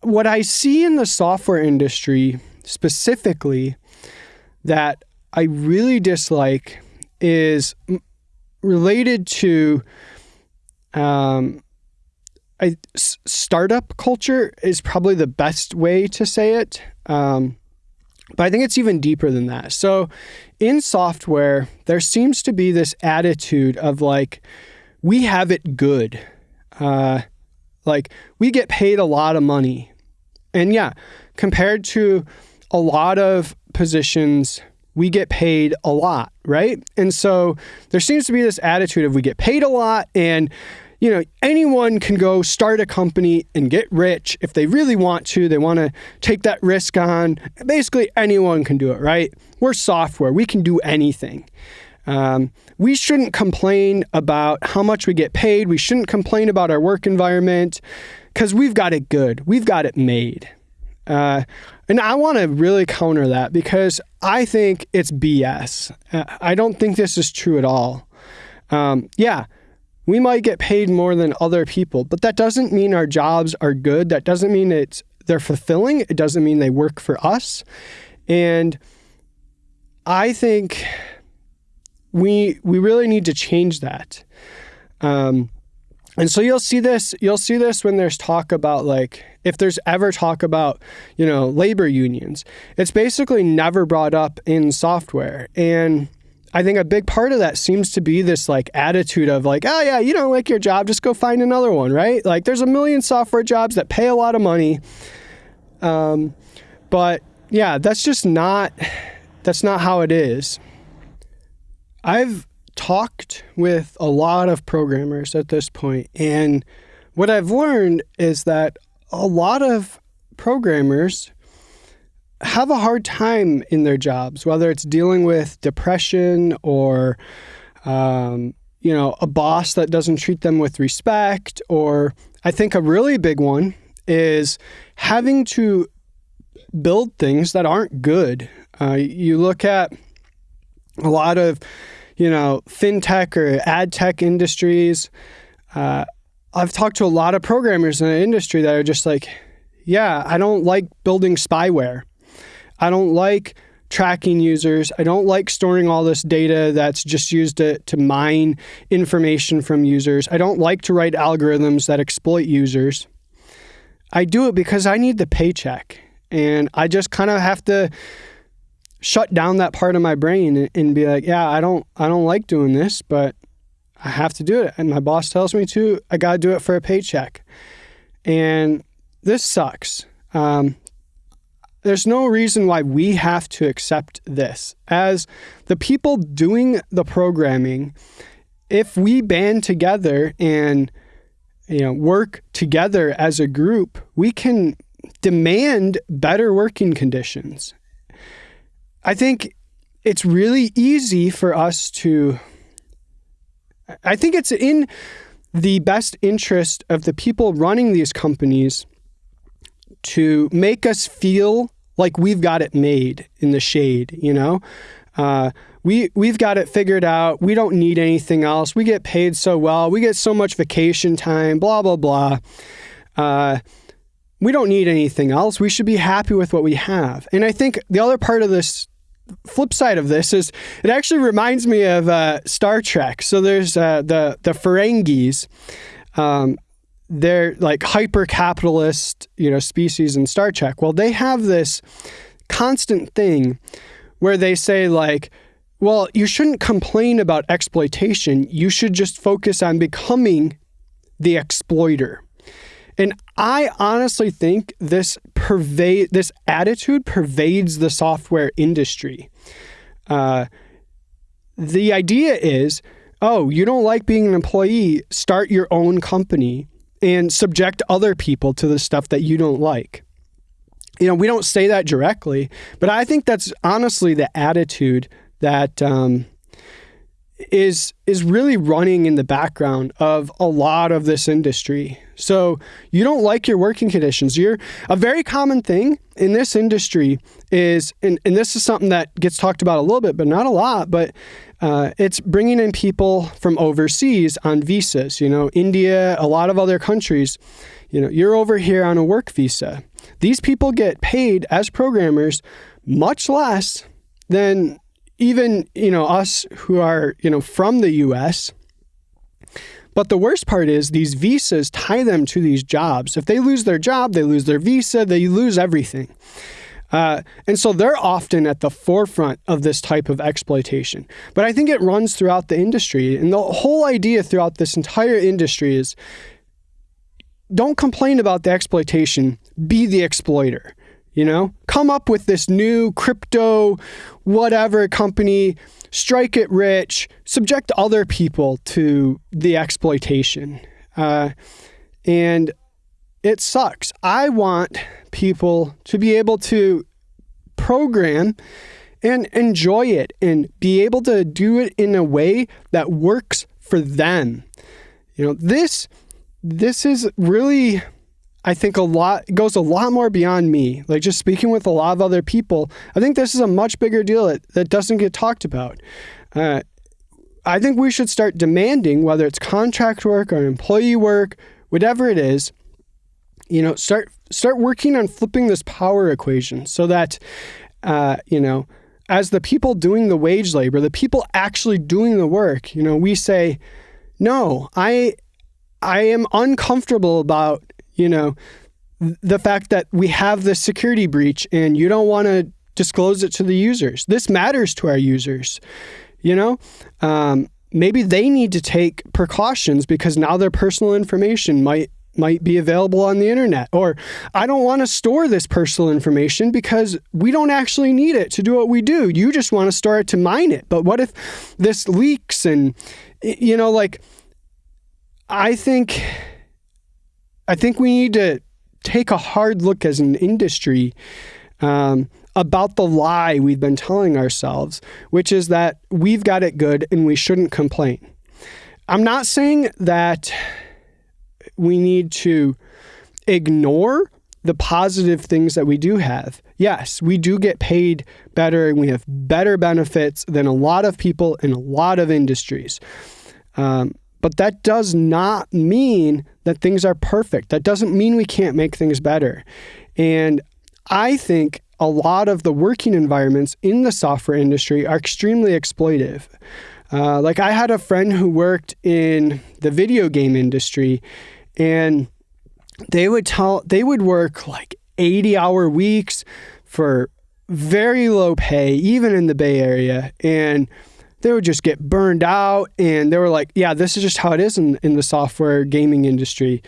Speaker 1: what I see in the software industry specifically that I really dislike is related to um, I, startup culture is probably the best way to say it. Um, but I think it's even deeper than that. So in software, there seems to be this attitude of like, we have it good. Uh, like, we get paid a lot of money. And yeah, compared to a lot of positions, we get paid a lot, right? And so there seems to be this attitude of we get paid a lot and you know, anyone can go start a company and get rich if they really want to. They want to take that risk on. Basically, anyone can do it, right? We're software, we can do anything. Um, we shouldn't complain about how much we get paid. We shouldn't complain about our work environment because we've got it good. We've got it made. Uh, and I want to really counter that because I think it's BS. Uh, I don't think this is true at all. Um, yeah, we might get paid more than other people, but that doesn't mean our jobs are good. That doesn't mean it's they're fulfilling. It doesn't mean they work for us. And I think we we really need to change that. Um, and so you'll see this you'll see this when there's talk about like if there's ever talk about you know labor unions it's basically never brought up in software and I think a big part of that seems to be this like attitude of like, oh yeah, you don't like your job, just go find another one, right? Like there's a million software jobs that pay a lot of money. Um, but yeah, that's just not that's not how it is. I've talked with a lot of programmers at this point, and what I've learned is that a lot of programmers have a hard time in their jobs, whether it's dealing with depression or, um, you know, a boss that doesn't treat them with respect, or I think a really big one is having to build things that aren't good. Uh, you look at a lot of, you know, fintech or ad tech industries. Uh, I've talked to a lot of programmers in the industry that are just like, yeah, I don't like building spyware. I don't like tracking users. I don't like storing all this data that's just used to, to mine information from users. I don't like to write algorithms that exploit users. I do it because I need the paycheck. And I just kind of have to shut down that part of my brain and, be like, yeah, I don't I don't like doing this, but I have to do it. And my boss tells me to, I got to do it for a paycheck. And this sucks. Um, there's no reason why we have to accept this. As the people doing the programming, if we band together and you know work together as a group, we can demand better working conditions. I think it's really easy for us to I think it's in the best interest of the people running these companies to make us feel like we've got it made in the shade, you know? Uh, we we've got it figured out. We don't need anything else. We get paid so well. We get so much vacation time. Blah blah blah. Uh, we don't need anything else. We should be happy with what we have. And I think the other part of this flip side of this is it actually reminds me of uh, Star Trek. So there's uh, the the Ferengis. Um, they're like hyper capitalist, you know, species in Star Trek. Well, they have this constant thing where they say like, well, you shouldn't complain about exploitation. You should just focus on becoming the exploiter. And I honestly think this pervade this attitude pervades the software industry. Uh, the idea is, oh, you don't like being an employee, start your own company and subject other people to the stuff that you don't like. You know, we don't say that directly, but I think that's honestly the attitude that um, is is really running in the background of a lot of this industry. So you don't like your working conditions. You're a very common thing in this industry is, and, and this is something that gets talked about a little bit, but not a lot. But uh, it's bringing in people from overseas on visas, you know, India, a lot of other countries. You know, you're over here on a work visa. These people get paid as programmers much less than even, you know, us who are, you know, from the US. But the worst part is these visas tie them to these jobs. If they lose their job, they lose their visa, they lose everything. Uh, and so they're often at the forefront of this type of exploitation. But I think it runs throughout the industry. And the whole idea throughout this entire industry is don't complain about the exploitation, be the exploiter. You know, come up with this new crypto, whatever company, strike it rich, subject other people to the exploitation. Uh, and it sucks. I want people to be able to program and enjoy it and be able to do it in a way that works for them. You know, this this is really I think a lot goes a lot more beyond me. Like just speaking with a lot of other people, I think this is a much bigger deal that, that doesn't get talked about. Uh, I think we should start demanding whether it's contract work or employee work, whatever it is, you know, start start working on flipping this power equation so that, uh, you know, as the people doing the wage labor, the people actually doing the work, you know, we say, no, I, I am uncomfortable about, you know, the fact that we have this security breach and you don't want to disclose it to the users. This matters to our users. You know, um, maybe they need to take precautions because now their personal information might might be available on the internet or I don't want to store this personal information because we don't actually need it to do what we do. You just want to store it to mine it. But what if this leaks and you know like I think I think we need to take a hard look as an industry um, about the lie we've been telling ourselves, which is that we've got it good and we shouldn't complain. I'm not saying that we need to ignore the positive things that we do have. Yes, we do get paid better and we have better benefits than a lot of people in a lot of industries. Um, but that does not mean that things are perfect. That doesn't mean we can't make things better. And I think a lot of the working environments in the software industry are extremely exploitive. Uh, like I had a friend who worked in the video game industry and they would tell they would work like 80 hour weeks for very low pay even in the bay area. And they would just get burned out. And they were like yeah this is just how it is in, in the software gaming industry.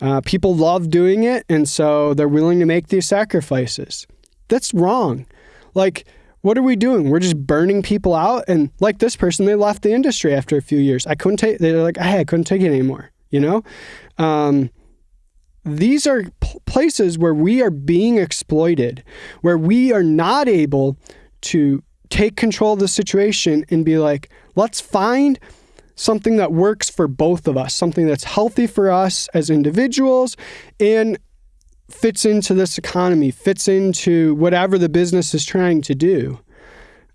Speaker 1: Uh, people love doing it. And so they're willing to make these sacrifices. That's wrong. Like what are we doing? We're just burning people out. And like this person they left the industry after a few years. I couldn't take they're like hey i couldn't take it anymore you know um, these are places where we are being exploited where we are not able to take control of the situation and be like, let's find something that works for both of us, something that's healthy for us as individuals and fits into this economy, fits into whatever the business is trying to do.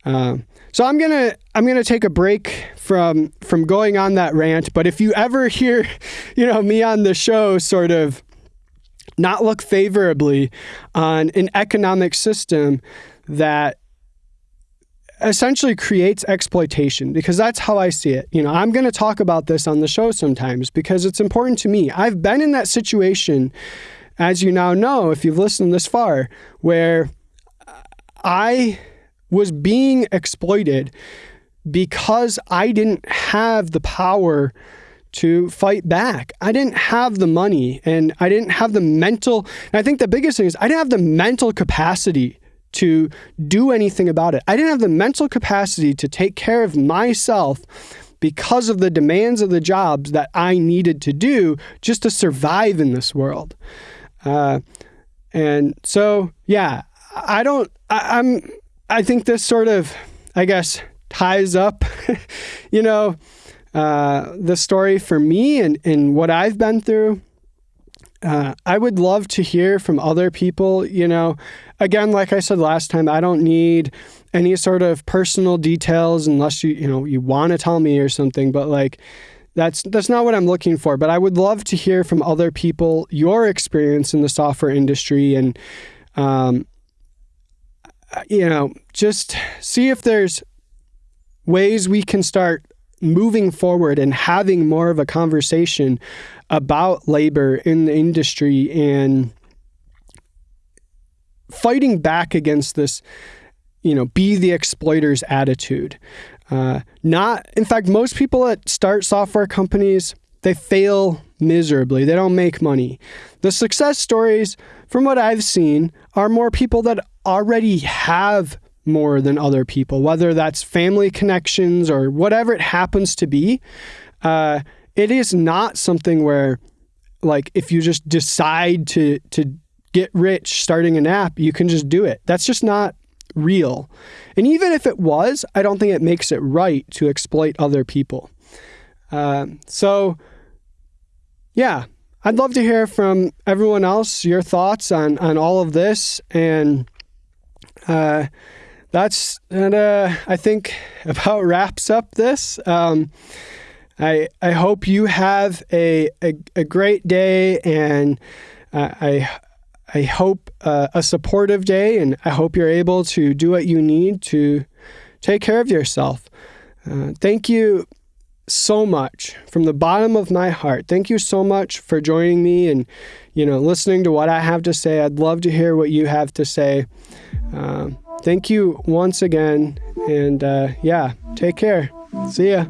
Speaker 1: Um, so I'm gonna I'm gonna take a break from from going on that rant. But if you ever hear, you know, me on the show sort of not look favorably on an economic system that essentially creates exploitation because that's how I see it. You know, I'm going to talk about this on the show sometimes because it's important to me. I've been in that situation, as you now know, if you've listened this far, where I was being exploited because I didn't have the power to fight back. I didn't have the money and I didn't have the mental. And I think the biggest thing is I didn't have the mental capacity to do anything about it. I didn't have the mental capacity to take care of myself because of the demands of the jobs that I needed to do just to survive in this world. Uh, and so, yeah, I don't, I, I'm, I think this sort of, I guess, ties up, you know, uh, the story for me and, and what I've been through. Uh, I would love to hear from other people. You know, again, like I said last time, I don't need any sort of personal details unless you, you know, you want to tell me or something. But like, that's that's not what I'm looking for. But I would love to hear from other people your experience in the software industry and, um, you know, just see if there's ways we can start moving forward and having more of a conversation about labor in the industry and fighting back against this, you know, be the exploiter's attitude. Uh, not, in fact, most people that start software companies, they fail miserably. They don't make money. The success stories, from what I've seen, are more people that already have more than other people, whether that's family connections or whatever it happens to be. Uh, it is not something where, like, if you just decide to to get rich starting an app, you can just do it. That's just not real. And even if it was, I don't think it makes it right to exploit other people. Uh, so, yeah, I'd love to hear from everyone else your thoughts on on all of this and. Uh, that's and uh, I think about wraps up this. Um, I I hope you have a a, a great day, and uh, I I hope uh, a supportive day, and I hope you're able to do what you need to take care of yourself. Uh, thank you so much from the bottom of my heart. Thank you so much for joining me and you know listening to what I have to say. I'd love to hear what you have to say. Um, thank you once again. And uh, yeah, Take care. See ya.